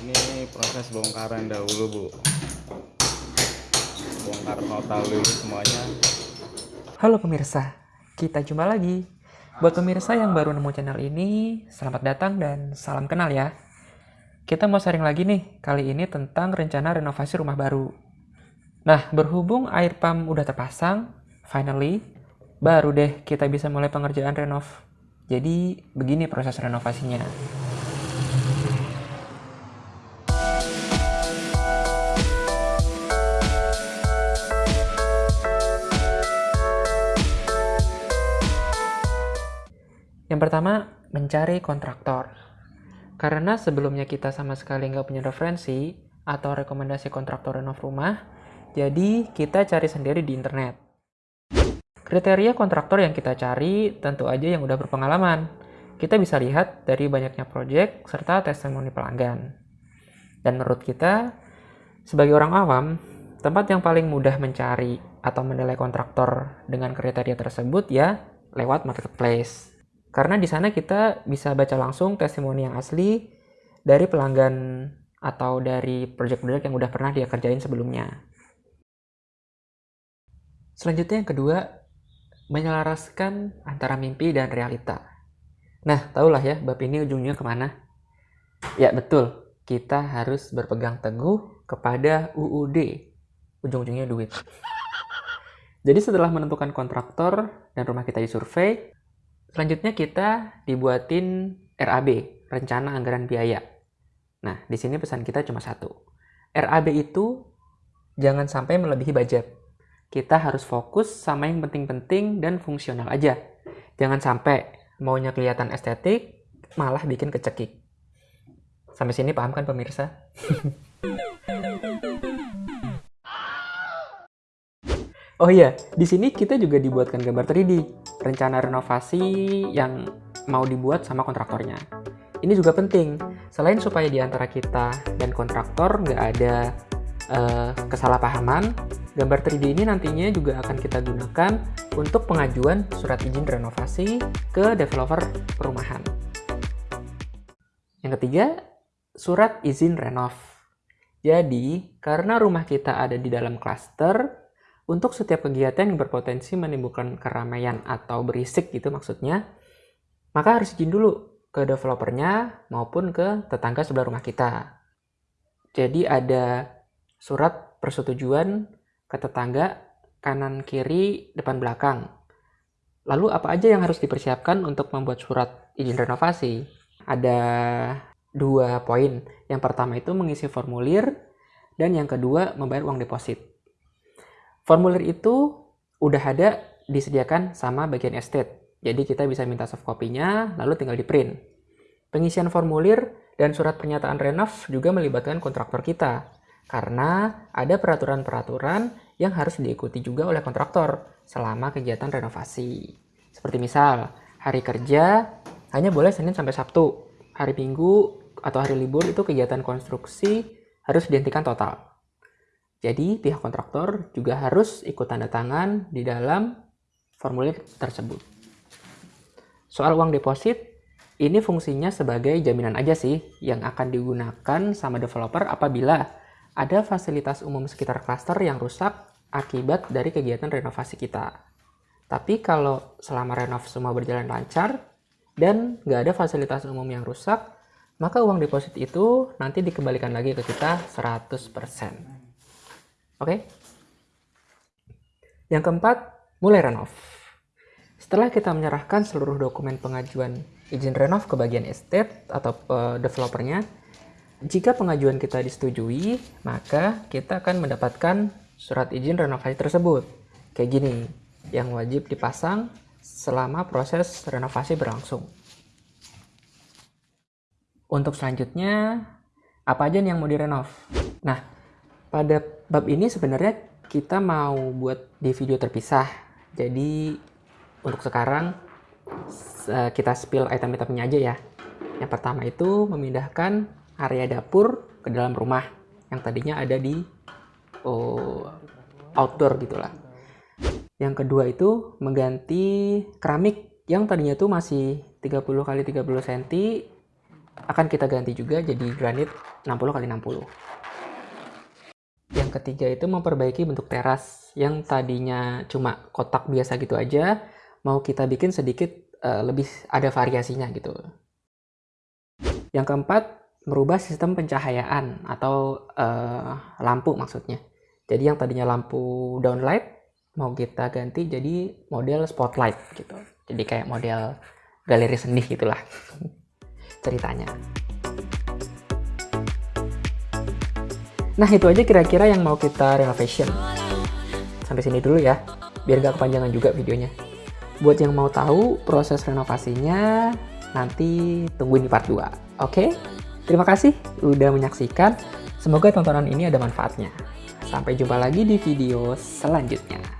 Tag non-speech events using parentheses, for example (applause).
ini proses bongkaran dahulu bu bongkar total dulu semuanya Halo pemirsa, kita jumpa lagi. Buat pemirsa yang baru nemu channel ini, selamat datang dan salam kenal ya. Kita mau sharing lagi nih, kali ini tentang rencana renovasi rumah baru. Nah, berhubung air pump udah terpasang, finally, baru deh kita bisa mulai pengerjaan renov. Jadi, begini proses renovasinya. Yang pertama, mencari kontraktor. Karena sebelumnya kita sama sekali nggak punya referensi atau rekomendasi kontraktor renov rumah, jadi kita cari sendiri di internet. Kriteria kontraktor yang kita cari tentu aja yang udah berpengalaman. Kita bisa lihat dari banyaknya project serta testimoni pelanggan. Dan menurut kita, sebagai orang awam, tempat yang paling mudah mencari atau menilai kontraktor dengan kriteria tersebut ya lewat marketplace. Karena di sana kita bisa baca langsung testimoni yang asli dari pelanggan atau dari project-project yang udah pernah dia kerjain sebelumnya. Selanjutnya yang kedua, menyelaraskan antara mimpi dan realita. Nah, tahulah ya, bab ini ujungnya ke mana? Ya, betul. Kita harus berpegang teguh kepada UUD. Ujung-ujungnya duit. Jadi setelah menentukan kontraktor dan rumah kita disurvei, Selanjutnya kita dibuatin RAB, Rencana Anggaran Biaya. Nah, di sini pesan kita cuma satu. RAB itu jangan sampai melebihi budget. Kita harus fokus sama yang penting-penting dan fungsional aja. Jangan sampai maunya kelihatan estetik, malah bikin kecekik. Sampai sini paham kan pemirsa? (laughs) Oh iya, di sini kita juga dibuatkan gambar 3D, rencana renovasi yang mau dibuat sama kontraktornya. Ini juga penting, selain supaya di antara kita dan kontraktor nggak ada uh, kesalahpahaman, gambar 3D ini nantinya juga akan kita gunakan untuk pengajuan surat izin renovasi ke developer perumahan. Yang ketiga, surat izin renov. Jadi, karena rumah kita ada di dalam klaster, untuk setiap kegiatan yang berpotensi menimbulkan keramaian atau berisik gitu maksudnya, maka harus izin dulu ke developernya maupun ke tetangga sebelah rumah kita. Jadi ada surat persetujuan ke tetangga kanan kiri depan belakang. Lalu apa aja yang harus dipersiapkan untuk membuat surat izin renovasi? Ada dua poin. Yang pertama itu mengisi formulir dan yang kedua membayar uang deposit. Formulir itu udah ada disediakan sama bagian estate. Jadi kita bisa minta soft copy-nya, lalu tinggal di print. Pengisian formulir dan surat pernyataan renov juga melibatkan kontraktor kita. Karena ada peraturan-peraturan yang harus diikuti juga oleh kontraktor selama kegiatan renovasi. Seperti misal, hari kerja hanya boleh Senin sampai Sabtu. Hari Minggu atau hari libur itu kegiatan konstruksi harus dihentikan total. Jadi pihak kontraktor juga harus ikut tanda tangan di dalam formulir tersebut. Soal uang deposit, ini fungsinya sebagai jaminan aja sih yang akan digunakan sama developer apabila ada fasilitas umum sekitar klaster yang rusak akibat dari kegiatan renovasi kita. Tapi kalau selama renov semua berjalan lancar dan nggak ada fasilitas umum yang rusak, maka uang deposit itu nanti dikembalikan lagi ke kita 100%. Oke? Yang keempat, mulai renov. Setelah kita menyerahkan seluruh dokumen pengajuan izin renov ke bagian estate atau uh, developernya, jika pengajuan kita disetujui, maka kita akan mendapatkan surat izin renovasi tersebut. Kayak gini, yang wajib dipasang selama proses renovasi berlangsung. Untuk selanjutnya, apa aja yang mau direnov? Nah, pada bab ini sebenarnya kita mau buat di video terpisah. Jadi untuk sekarang kita spill item-itemnya aja ya. Yang pertama itu memindahkan area dapur ke dalam rumah yang tadinya ada di oh, outdoor gitulah. Yang kedua itu mengganti keramik yang tadinya tuh masih 30 kali 30 cm akan kita ganti juga jadi granit 60x60. Yang ketiga itu memperbaiki bentuk teras yang tadinya cuma kotak biasa gitu aja, mau kita bikin sedikit uh, lebih ada variasinya gitu. Yang keempat, merubah sistem pencahayaan atau uh, lampu maksudnya. Jadi yang tadinya lampu downlight mau kita ganti jadi model spotlight gitu. Jadi kayak model galeri seni gitulah (laughs) ceritanya. Nah itu aja kira-kira yang mau kita renovation. Sampai sini dulu ya, biar gak kepanjangan juga videonya. Buat yang mau tahu proses renovasinya, nanti tungguin di part 2. Oke? Okay? Terima kasih udah menyaksikan. Semoga tontonan ini ada manfaatnya. Sampai jumpa lagi di video selanjutnya.